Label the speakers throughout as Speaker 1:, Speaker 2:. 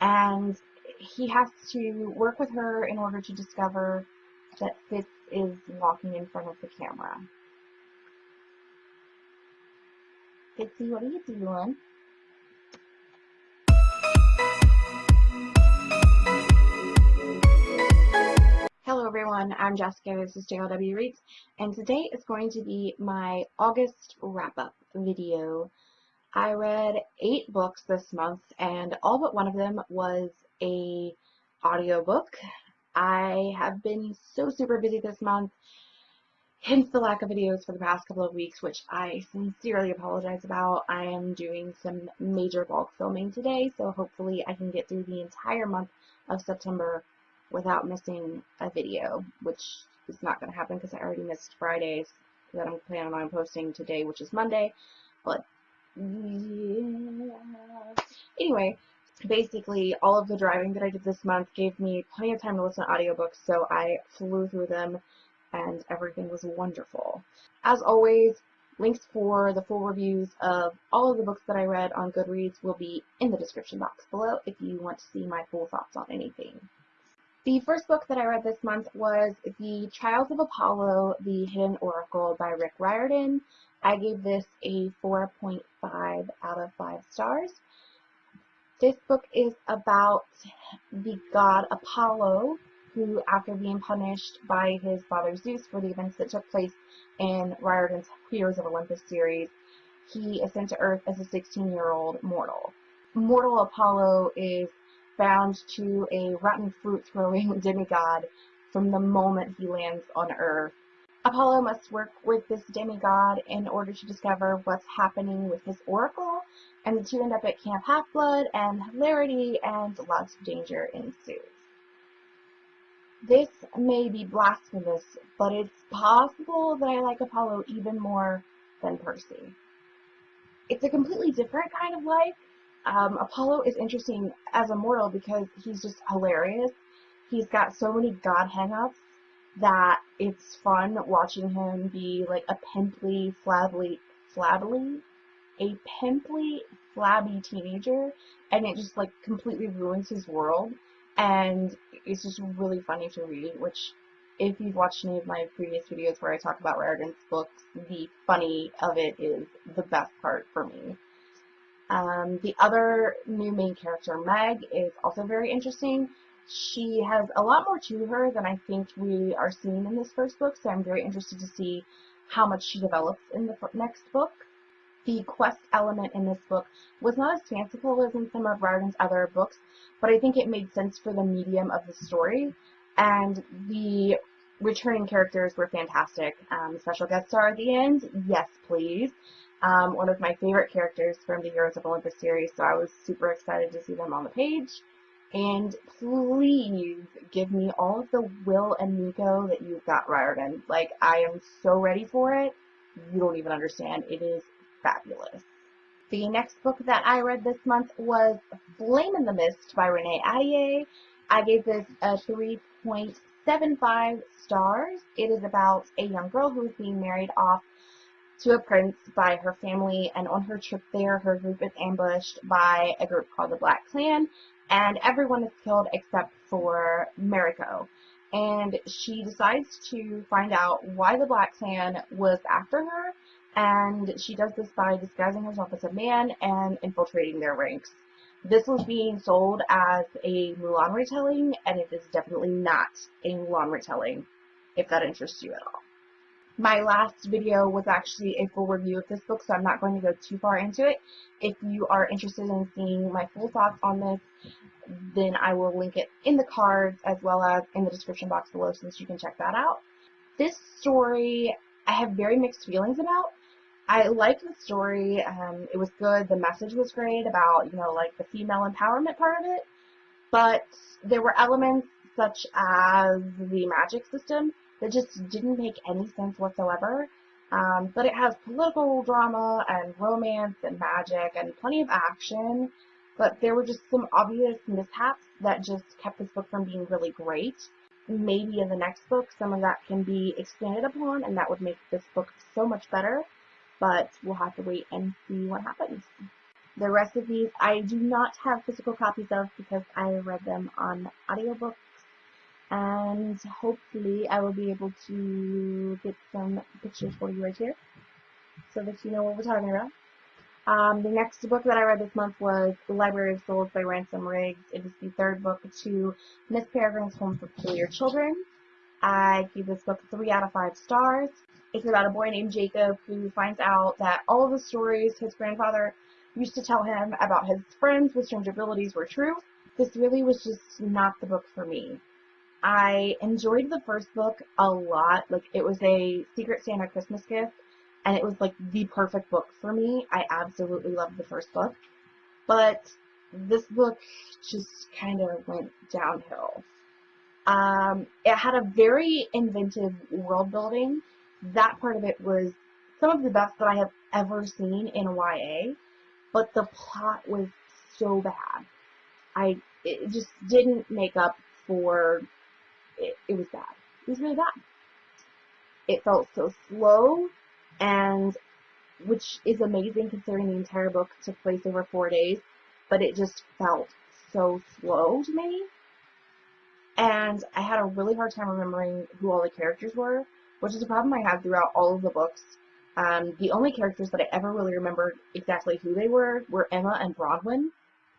Speaker 1: and he has to work with her in order to discover that Fitz is walking in front of the camera. Fitzy, what are you doing? Hello everyone, I'm Jessica, this is JLW Reads, and today is going to be my August wrap-up video. I read eight books this month, and all but one of them was a audiobook. I have been so super busy this month, hence the lack of videos for the past couple of weeks, which I sincerely apologize about. I am doing some major bulk filming today, so hopefully I can get through the entire month of September without missing a video, which is not going to happen because I already missed Fridays that I'm planning on posting today, which is Monday, but yeah. Anyway, basically all of the driving that I did this month gave me plenty of time to listen to audiobooks, so I flew through them and everything was wonderful. As always, links for the full reviews of all of the books that I read on Goodreads will be in the description box below if you want to see my full thoughts on anything. The first book that I read this month was The Trials of Apollo, The Hidden Oracle by Rick Riordan. I gave this a 4.5 out of 5 stars. This book is about the god Apollo, who, after being punished by his father Zeus for the events that took place in Riordan's Heroes of Olympus series, he is sent to Earth as a 16-year-old mortal. Mortal Apollo is bound to a rotten fruit throwing demigod from the moment he lands on Earth. Apollo must work with this demigod in order to discover what's happening with his oracle, and the two end up at Camp Half-Blood, and hilarity and lots of danger ensues. This may be blasphemous, but it's possible that I like Apollo even more than Percy. It's a completely different kind of like. Um, Apollo is interesting as a mortal because he's just hilarious. He's got so many god hang-ups that it's fun watching him be like a pimply, flabby, flabby, a pimply, flabby teenager, and it just like completely ruins his world. And it's just really funny to read, which if you've watched any of my previous videos where I talk about Riordan's books, the funny of it is the best part for me. Um, the other new main character, Meg, is also very interesting. She has a lot more to her than I think we are seeing in this first book, so I'm very interested to see how much she develops in the next book. The quest element in this book was not as fanciful as in some of Riordan's other books, but I think it made sense for the medium of the story, and the returning characters were fantastic. Um, special guest star at the end, yes please. Um, one of my favorite characters from the Heroes of Olympus series, so I was super excited to see them on the page. And please give me all of the Will and Nico that you've got, Riordan. Like, I am so ready for it. You don't even understand. It is fabulous. The next book that I read this month was Flame in the Mist by Renee Ahdieh. I gave this a 3.75 stars. It is about a young girl who is being married off to a prince by her family, and on her trip there, her group is ambushed by a group called the Black Clan, and everyone is killed except for Mariko. And she decides to find out why the Black Clan was after her, and she does this by disguising herself as a man and infiltrating their ranks. This was being sold as a Mulan retelling, and it is definitely not a Mulan retelling, if that interests you at all. My last video was actually a full review of this book, so I'm not going to go too far into it. If you are interested in seeing my full thoughts on this, then I will link it in the cards as well as in the description box below since you can check that out. This story I have very mixed feelings about. I liked the story. Um, it was good. The message was great about, you know, like the female empowerment part of it. But there were elements such as the magic system that just didn't make any sense whatsoever. Um, but it has political drama and romance and magic and plenty of action. But there were just some obvious mishaps that just kept this book from being really great. Maybe in the next book some of that can be expanded upon and that would make this book so much better. But we'll have to wait and see what happens. The rest of these I do not have physical copies of because I read them on audiobooks and hopefully I will be able to get some pictures for you right here so that you know what we're talking about. Um, the next book that I read this month was The Library of Souls by Ransom Riggs. It is the third book to Miss Peregrine's Home for Peculiar Children. I gave this book 3 out of 5 stars. It's about a boy named Jacob who finds out that all the stories his grandfather used to tell him about his friends with strange abilities were true. This really was just not the book for me. I enjoyed the first book a lot. Like, it was a Secret Santa Christmas gift, and it was like the perfect book for me. I absolutely loved the first book. But this book just kind of went downhill. Um, it had a very inventive world building. That part of it was some of the best that I have ever seen in YA, but the plot was so bad. I it just didn't make up for it, it was bad. It was really bad. It felt so slow, and which is amazing considering the entire book took place over four days, but it just felt so slow to me. And I had a really hard time remembering who all the characters were, which is a problem I had throughout all of the books. Um, the only characters that I ever really remembered exactly who they were were Emma and Bronwyn.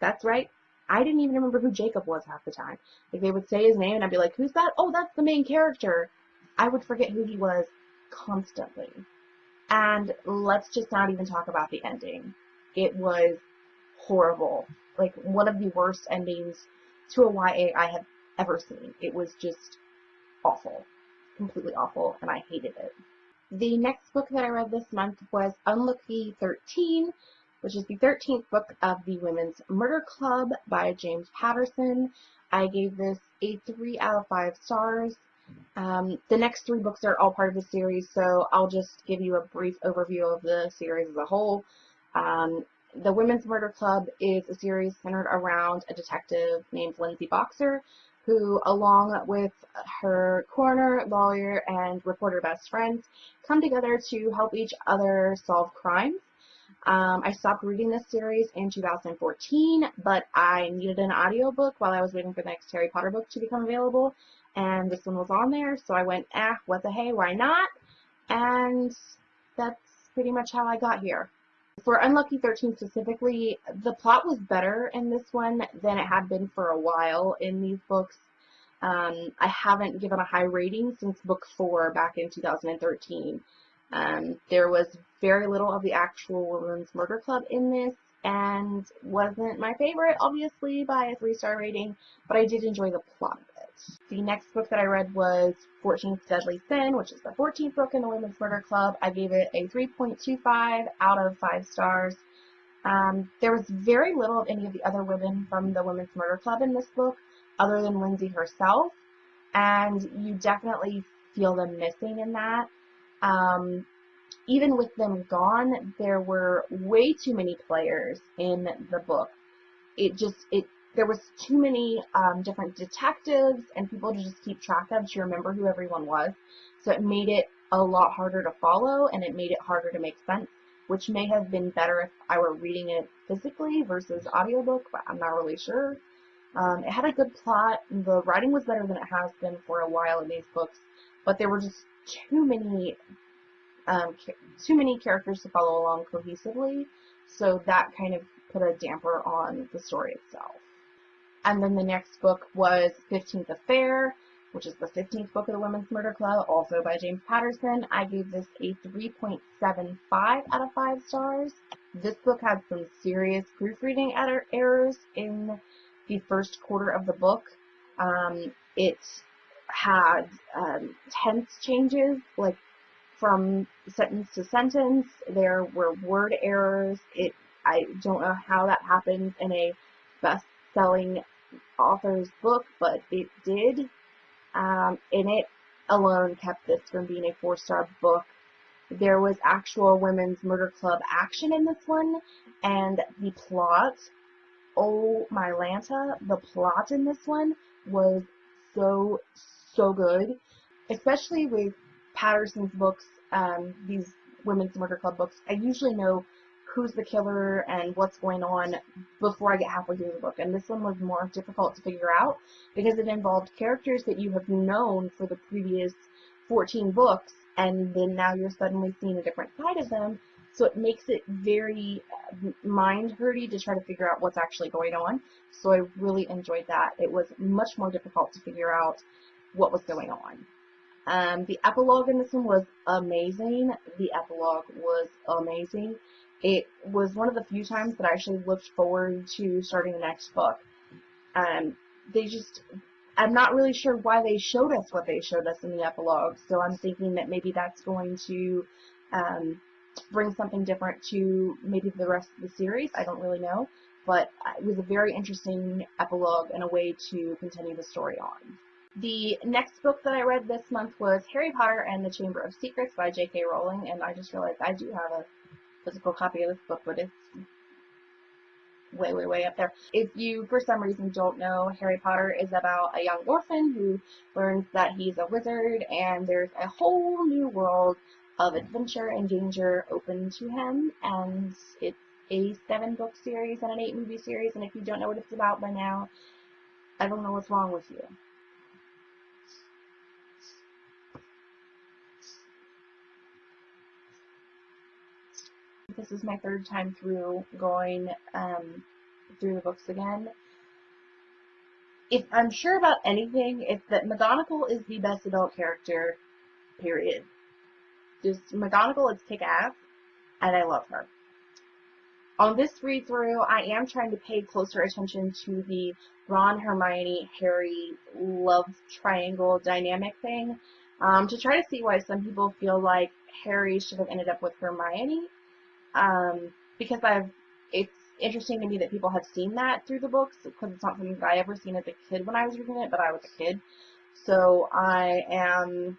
Speaker 1: That's right, I didn't even remember who Jacob was half the time. Like they would say his name and I'd be like, who's that? Oh, that's the main character. I would forget who he was constantly. And let's just not even talk about the ending. It was horrible. Like one of the worst endings to a YA I have ever seen. It was just awful. Completely awful and I hated it. The next book that I read this month was Unlucky 13 which is the 13th book of the Women's Murder Club by James Patterson. I gave this a 3 out of 5 stars. Um, the next three books are all part of the series, so I'll just give you a brief overview of the series as a whole. Um, the Women's Murder Club is a series centered around a detective named Lindsay Boxer, who, along with her coroner, lawyer, and reporter best friends, come together to help each other solve crimes. Um, I stopped reading this series in 2014, but I needed an audiobook while I was waiting for the next Harry Potter book to become available, and this one was on there, so I went, ah, what the hey, why not? And that's pretty much how I got here. For Unlucky 13 specifically, the plot was better in this one than it had been for a while in these books. Um, I haven't given a high rating since book 4 back in 2013. Um, there was very little of the actual Women's Murder Club in this and wasn't my favorite, obviously, by a three-star rating, but I did enjoy the plot of it. The next book that I read was 14th Deadly Sin, which is the 14th book in the Women's Murder Club. I gave it a 3.25 out of 5 stars. Um, there was very little of any of the other women from the Women's Murder Club in this book, other than Lindsay herself, and you definitely feel them missing in that. Um, even with them gone, there were way too many players in the book. It just, it, there was too many um, different detectives and people to just keep track of to remember who everyone was. So it made it a lot harder to follow and it made it harder to make sense, which may have been better if I were reading it physically versus audiobook, but I'm not really sure. Um, it had a good plot. The writing was better than it has been for a while in these books, but there were just too many um, too many characters to follow along cohesively, so that kind of put a damper on the story itself. And then the next book was 15th Affair, which is the 15th book of the Women's Murder Club, also by James Patterson. I gave this a 3.75 out of 5 stars. This book had some serious proofreading errors in the first quarter of the book. Um, it had um, tense changes, like from sentence to sentence. There were word errors. It I don't know how that happens in a best-selling author's book, but it did. Um, and it alone kept this from being a four-star book. There was actual women's murder club action in this one, and the plot, oh my Lanta, the plot in this one was so, so good, especially with Patterson's books, um, these women's murder club books, I usually know who's the killer and what's going on before I get halfway through the book. And this one was more difficult to figure out because it involved characters that you have known for the previous 14 books, and then now you're suddenly seeing a different side of them. So it makes it very uh, mind-hurty to try to figure out what's actually going on. So I really enjoyed that. It was much more difficult to figure out what was going on. Um, the epilogue in this one was amazing. The epilogue was amazing. It was one of the few times that I actually looked forward to starting the next book. Um, they just, I'm not really sure why they showed us what they showed us in the epilogue, so I'm thinking that maybe that's going to um, bring something different to maybe the rest of the series. I don't really know, but it was a very interesting epilogue and a way to continue the story on. The next book that I read this month was Harry Potter and the Chamber of Secrets by J.K. Rowling, and I just realized I do have a physical copy of this book, but it's way, way, way up there. If you, for some reason, don't know, Harry Potter is about a young orphan who learns that he's a wizard, and there's a whole new world of adventure and danger open to him, and it's a seven book series and an eight movie series, and if you don't know what it's about by now, I don't know what's wrong with you. This is my third time through going um, through the books again. If I'm sure about anything, it's that McGonagall is the best adult character, period. Just McGonagall is kick-ass, and I love her. On this read-through, I am trying to pay closer attention to the Ron, Hermione, Harry love triangle dynamic thing um, to try to see why some people feel like Harry should have ended up with Hermione um, because I've it's interesting to me that people have seen that through the books because it's not something that I ever seen as a kid when I was reading it, but I was a kid. So I am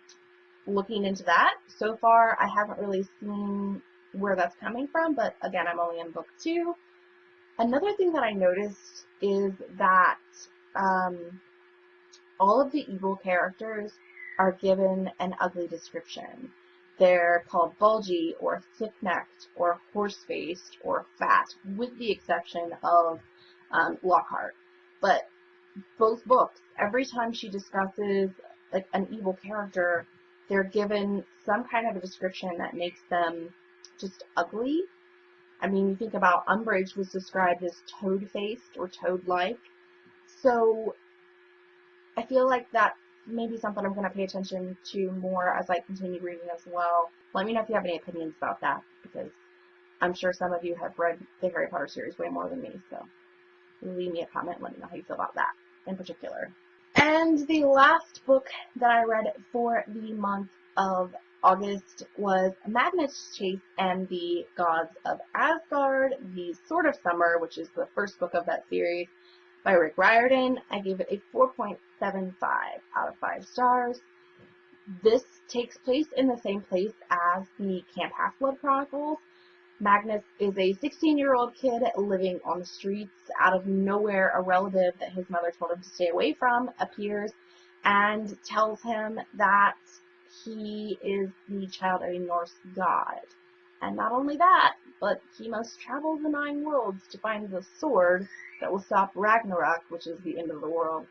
Speaker 1: looking into that. So far, I haven't really seen where that's coming from, but again, I'm only in book two. Another thing that I noticed is that um, all of the evil characters are given an ugly description. They're called bulgy or thick-necked or horse-faced or fat, with the exception of um, Lockhart. But both books, every time she discusses like an evil character, they're given some kind of a description that makes them just ugly. I mean, you think about Umbridge was described as toad-faced or toad-like. So I feel like that maybe something I'm going to pay attention to more as I continue reading as well. Let me know if you have any opinions about that, because I'm sure some of you have read the Harry Potter series way more than me, so leave me a comment let me know how you feel about that in particular. And the last book that I read for the month of August was Magnus Chase and the Gods of Asgard, the Sword of Summer, which is the first book of that series by Rick Riordan. I gave it a 4.75 out of 5 stars. This takes place in the same place as the Camp Half-Blood Chronicles. Magnus is a 16-year-old kid living on the streets. Out of nowhere, a relative that his mother told him to stay away from appears and tells him that he is the child of a Norse god. And not only that, but he must travel the nine worlds to find the sword that will stop Ragnarok, which is the end of the world,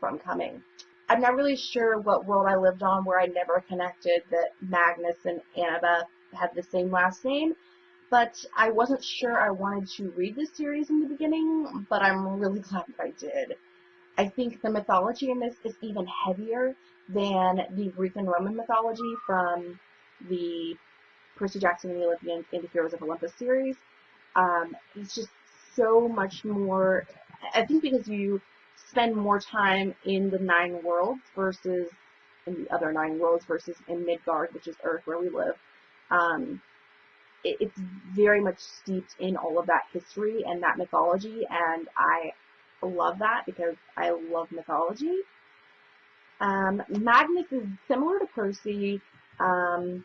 Speaker 1: from coming. I'm not really sure what world I lived on where I never connected that Magnus and Annabeth had the same last name, but I wasn't sure I wanted to read this series in the beginning, but I'm really glad that I did. I think the mythology in this is even heavier than the Greek and Roman mythology from the Percy Jackson and the Olympians and the Heroes of Olympus series. Um, it's just so much more, I think because you spend more time in the nine worlds versus in the other nine worlds versus in Midgard, which is Earth where we live. Um, it, it's very much steeped in all of that history and that mythology, and I love that because I love mythology. Um, Magnus is similar to Percy, um,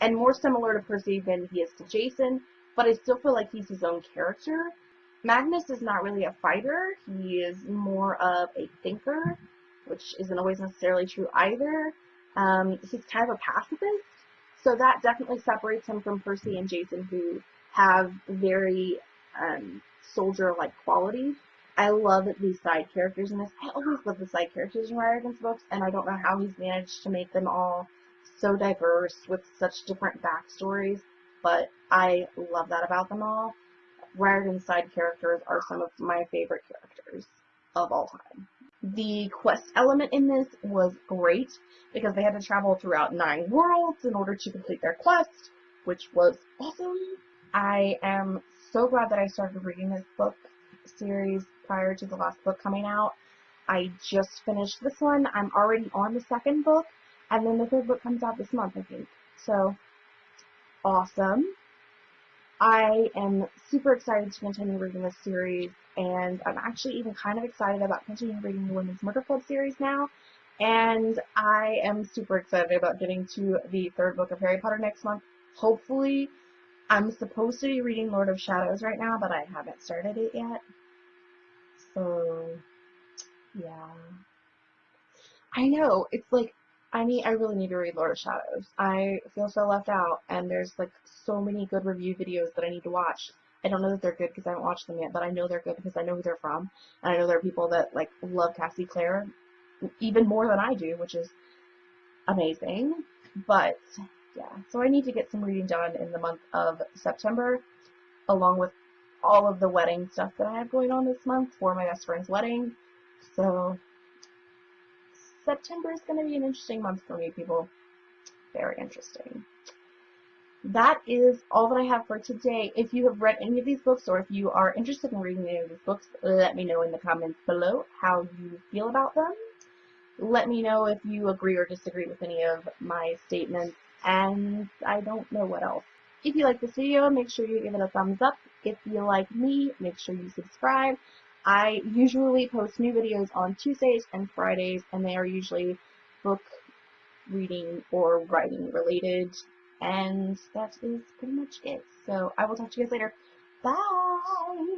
Speaker 1: and more similar to Percy than he is to Jason, but I still feel like he's his own character. Magnus is not really a fighter. He is more of a thinker, which isn't always necessarily true either. Um, he's kind of a pacifist, so that definitely separates him from Percy and Jason, who have very um, soldier-like qualities. I love these side characters in this. I always love the side characters in Riordan's books, and I don't know how he's managed to make them all so diverse with such different backstories, but I love that about them all. Riordan's side characters are some of my favorite characters of all time. The quest element in this was great because they had to travel throughout nine worlds in order to complete their quest, which was awesome. I am so glad that I started reading this book series prior to the last book coming out. I just finished this one. I'm already on the second book, and then the third book comes out this month, I think. So, awesome. I am super excited to continue reading this series, and I'm actually even kind of excited about continuing reading the Women's Murder Club series now. And I am super excited about getting to the third book of Harry Potter next month. Hopefully, I'm supposed to be reading Lord of Shadows right now, but I haven't started it yet. So, yeah. I know, it's like, I need, I really need to read Lord of Shadows. I feel so left out, and there's like so many good review videos that I need to watch. I don't know that they're good because I haven't watched them yet, but I know they're good because I know who they're from, and I know there are people that like love Cassie Clare even more than I do, which is amazing. But yeah, so I need to get some reading done in the month of September, along with all of the wedding stuff that I have going on this month for my best friend's wedding. So September is going to be an interesting month for me, people. Very interesting. That is all that I have for today. If you have read any of these books or if you are interested in reading any of these books, let me know in the comments below how you feel about them. Let me know if you agree or disagree with any of my statements, and I don't know what else. If you like this video, make sure you give it a thumbs up. If you like me, make sure you subscribe. I usually post new videos on Tuesdays and Fridays, and they are usually book reading or writing related. And that is pretty much it. So I will talk to you guys later. Bye!